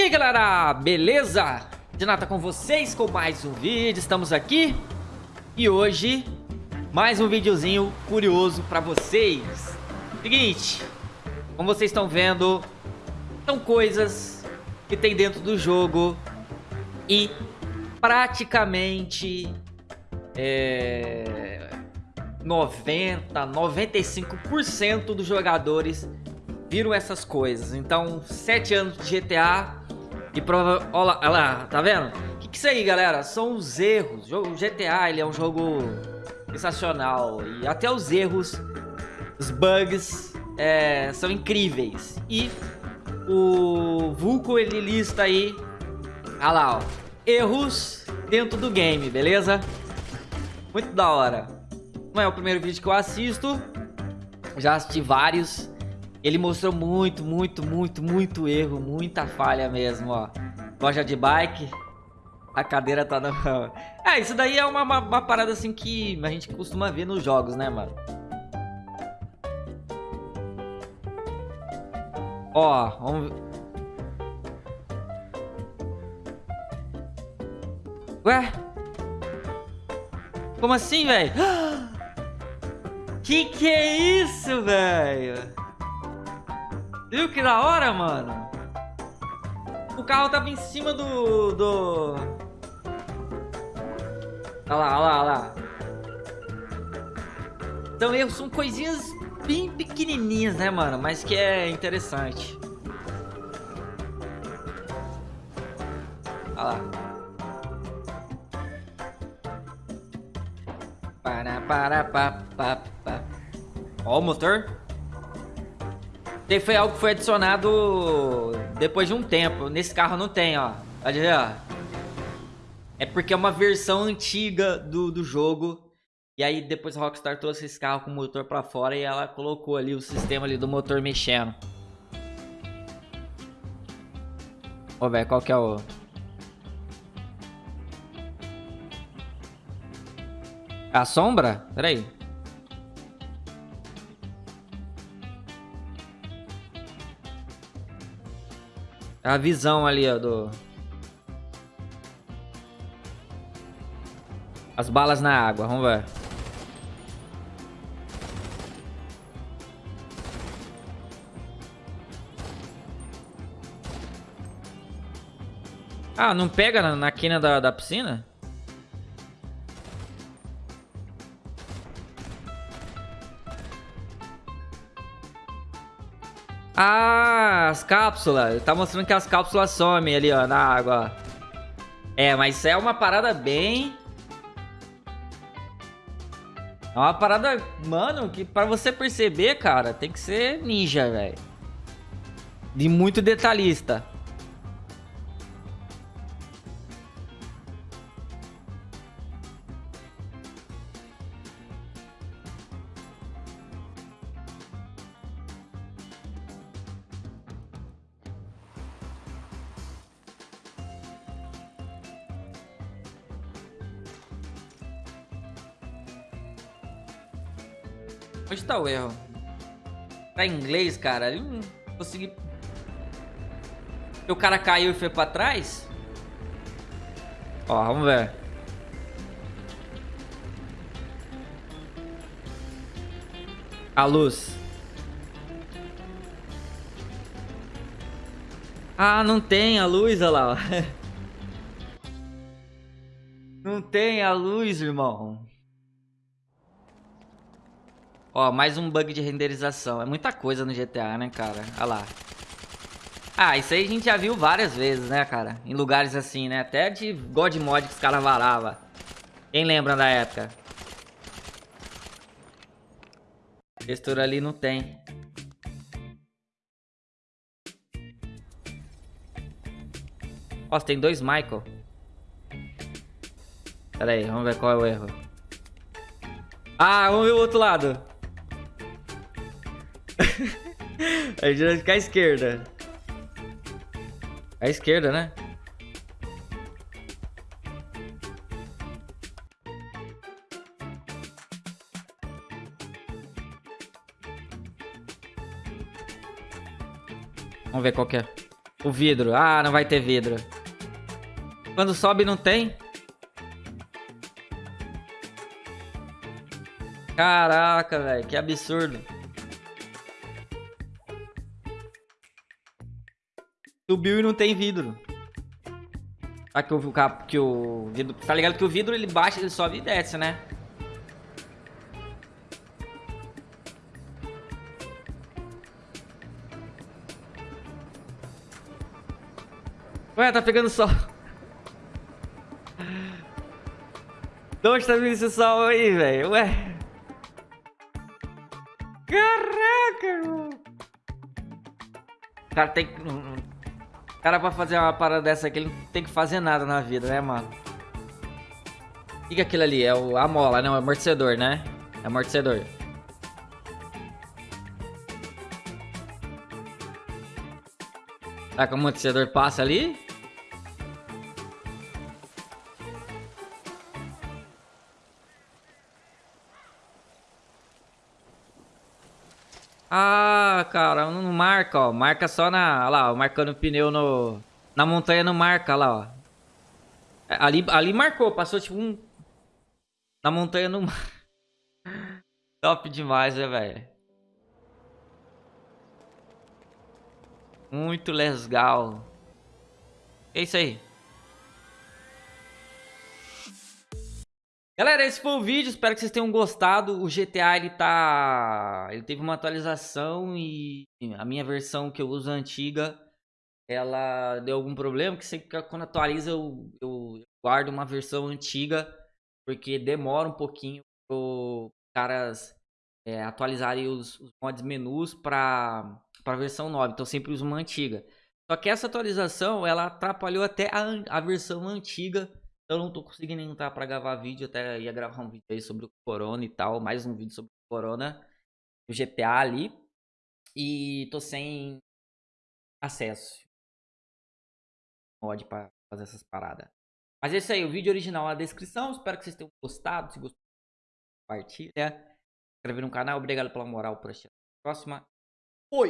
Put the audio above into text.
E aí galera, beleza? Renata com vocês com mais um vídeo, estamos aqui. E hoje, mais um videozinho curioso pra vocês. Seguinte, como vocês estão vendo São coisas que tem dentro do jogo. E praticamente é, 90, 95% dos jogadores viram essas coisas. Então, 7 anos de GTA e prova... Olha lá, tá vendo? O que, que é isso aí, galera? São os erros. O GTA, ele é um jogo sensacional. E até os erros, os bugs, é, são incríveis. E o Vulco, ele lista aí... Olha lá, ó. Erros dentro do game, beleza? Muito da hora. Não é o primeiro vídeo que eu assisto. Já assisti vários. Ele mostrou muito, muito, muito, muito erro, muita falha mesmo, ó. Loja de bike, a cadeira tá na... É, isso daí é uma, uma, uma, parada assim que a gente costuma ver nos jogos, né, mano? Ó, vamos... Ué? Como assim, velho? Que que é isso, velho? Viu que da hora, mano? O carro tava em cima do... do... Olha lá, olha lá, olha lá. Então erros são coisinhas bem pequenininhas, né, mano? Mas que é interessante. Olha lá. Para, para, pa, pa, pa. Ó o motor foi algo que foi adicionado depois de um tempo. Nesse carro não tem, ó. Ver, ó. É porque é uma versão antiga do, do jogo. E aí depois a Rockstar trouxe esse carro com o motor pra fora e ela colocou ali o sistema ali do motor mexendo. Ô, velho, qual que é o... A sombra? Pera A visão ali, ó, do... As balas na água, vamos ver. Ah, não pega na, na quina da, da piscina? Ah, as cápsulas. Tá mostrando que as cápsulas somem ali, ó, na água. É, mas é uma parada bem... É uma parada, mano, que pra você perceber, cara, tem que ser ninja, velho. De muito detalhista. Onde tá o erro? Tá em inglês, cara? Eu não consegui... O cara caiu e foi pra trás? Ó, vamos ver. A luz. Ah, não tem a luz, olha lá. Não tem a luz, irmão. Ó, mais um bug de renderização. É muita coisa no GTA, né, cara? Olha lá. Ah, isso aí a gente já viu várias vezes, né, cara? Em lugares assim, né? Até de God Mod que os caras varavam. Quem lembra da época? Textura ali não tem. Ó, tem dois Michael. Pera aí, vamos ver qual é o erro. Ah, vamos ver o outro lado. A gente vai ficar à esquerda. À esquerda, né? Vamos ver qual que é. O vidro. Ah, não vai ter vidro. Quando sobe, não tem? Caraca, velho. Que absurdo. Subiu e não tem vidro. Ah, que o, que o vidro... Tá ligado que o vidro, ele baixa, ele sobe e desce, né? Ué, tá pegando sol. Onde tá vindo esse sol aí, velho? Ué. Caraca, irmão. Cara tem que... Cara pra fazer uma parada dessa aqui, ele não tem que fazer nada na vida, né, mano? O que, é aquilo ali? É o, a mola, não, é o amortecedor, né? É amortecedor. Tá que o amortecedor passa ali? Ah, cara, não marca, ó. Marca só na... Lá, ó, marcando o pneu no... Na montanha não marca, lá, ó. Ali, ali marcou, passou tipo um... Na montanha não... Top demais, né, velho? Muito legal. É isso aí. Galera, esse foi o vídeo, espero que vocês tenham gostado. O GTA, ele tá... Ele teve uma atualização e a minha versão que eu uso, antiga, ela deu algum problema, que sempre quando atualiza eu, eu guardo uma versão antiga, porque demora um pouquinho para os caras é, atualizarem os, os mods menus para a versão nova, então sempre uso uma antiga. Só que essa atualização, ela atrapalhou até a, a versão antiga eu não tô conseguindo entrar para gravar vídeo, até ia gravar um vídeo aí sobre o Corona e tal, mais um vídeo sobre o Corona, o GTA ali. E tô sem acesso. Mod para fazer essas paradas. Mas é isso aí, o vídeo original na descrição. Espero que vocês tenham gostado. Se gostou, compartilha. Se no canal. Obrigado pela moral por assistir. Próxima. Oi!